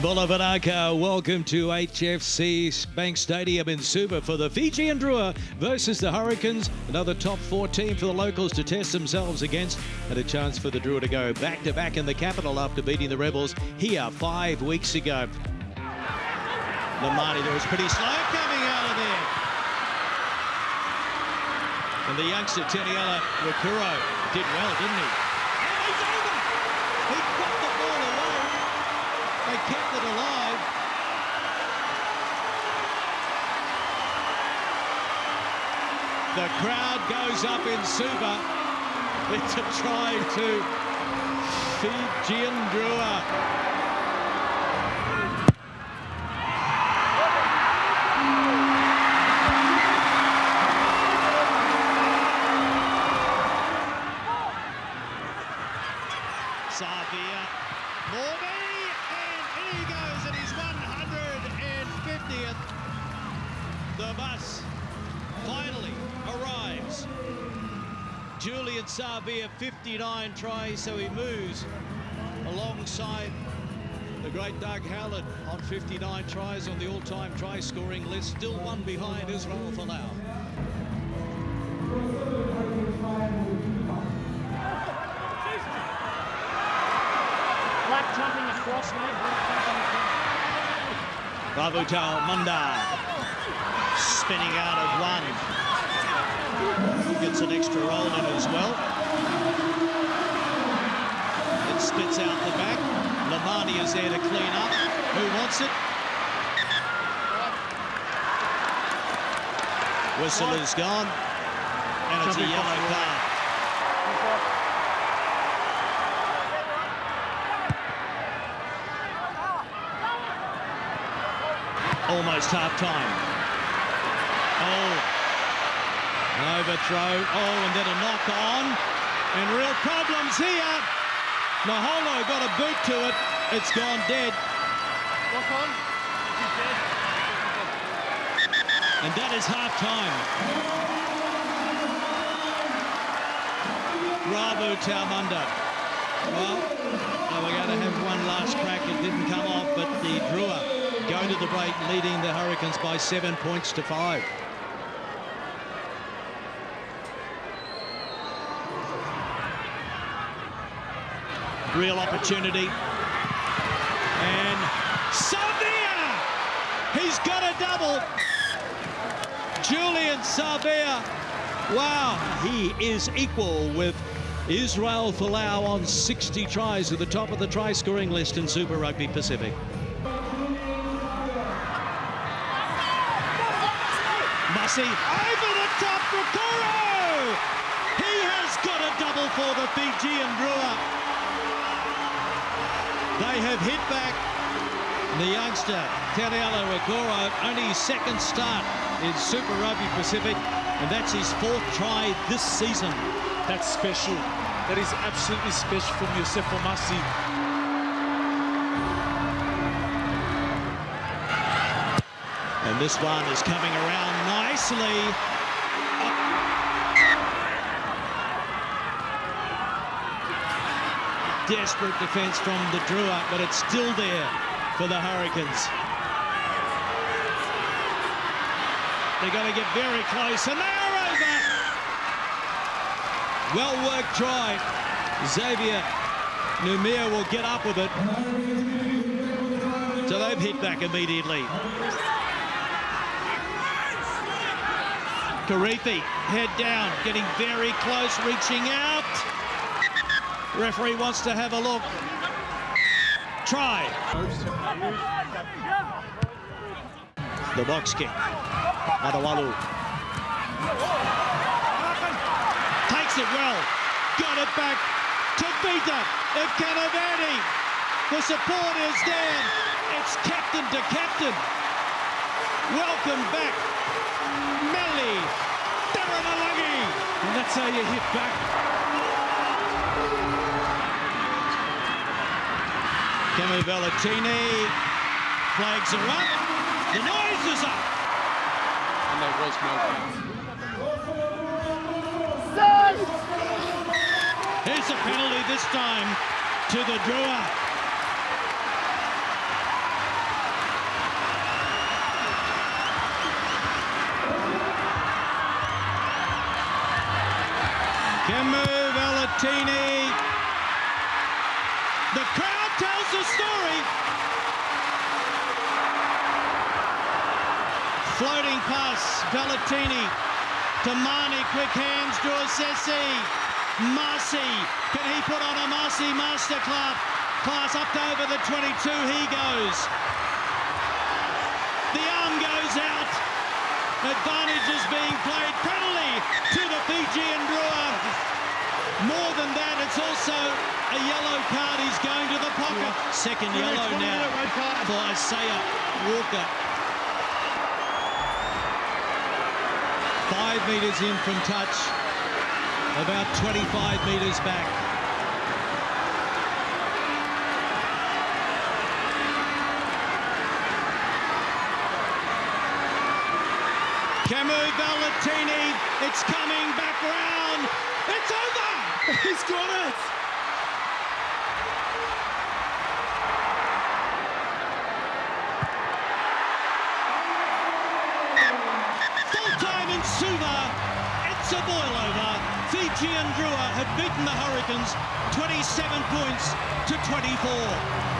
Bulavanaka, welcome to HFC Bank Stadium in Suva for the Fijian Drua versus the Hurricanes. Another top four team for the locals to test themselves against and a chance for the Drua to go back to back in the capital after beating the Rebels here five weeks ago. Lomani, there was pretty slow coming out of there. And the youngster, Taniela Rakuro, did well, didn't! He got the ball away. They kept it alive. The crowd goes up in Suva. It's a try to Fijian Drua. He goes at his 150th. The bus finally arrives. Julian Savea, 59 tries, so he moves alongside the great Doug Howlett on 59 tries on the all-time try-scoring list, still one behind Israel Folau. Ravutal Munda spinning out of one. Gets an extra roll in as well. It spits out the back. Lomani is there to clean up. Who wants it? Whistle is gone. And it's a yellow card. Almost half time. Oh. An overthrow. Oh, and then a knock on. And real problems here. Maholo got a boot to it. It's gone dead. Knock on. He's dead. And that is half time. Rabu Taumunda. Well, they were going to have one last crack. It didn't come off, but the Drua go to the break, leading the Hurricanes by seven points to five. Real opportunity. And Savea! He's got a double. Julian Savea. Wow, he is equal with Israel Folau on 60 tries at the top of the try scoring list in Super Rugby Pacific. Mussy over the top for Koro! He has got a double for the Fijian Drua. They have hit back the youngster, Taniela Rakuro, only his second start in Super Rugby Pacific, and that's his fourth try this season. That's special. That is absolutely special from Yosef Omasi. And this one is coming around nicely. Desperate defense from the Drua, but it's still there for the Hurricanes. They're going to get very close, and they are over. Well worked try. Xavier Numia will get up with it. So they've hit back immediately. Karifi, head down, getting very close, reaching out. Referee wants to have a look. Try. The box kick. Adawalu. Takes it well. Got it back to Vita. Canavani. The support is there. It's captain to captain. Welcome back. Meli. Derenalagi. And that's how you hit back. Kemu Valetini flags are up. The noise is up. And there was no foul. Here's a penalty this time to the Drua. Kemu Valetini. The crowd tells the story. Floating pass, Valetini to Mani, quick hands, Sessi. Marcy, can he put on a Marcy masterclass? Class up over the 22, he goes. The arm goes out. Advantage is being played. Penalty to the Fijian. More than that, it's also a yellow card. He's going to the pocket. Second yellow now for Isaiah Walker. Five metres in from touch. About 25 metres back. Kemu Valetini, it's coming back round. It's over. He's got it. Full time in Suva. It's a boil over. Fiji and Drua have beaten the Hurricanes 27 points to 24.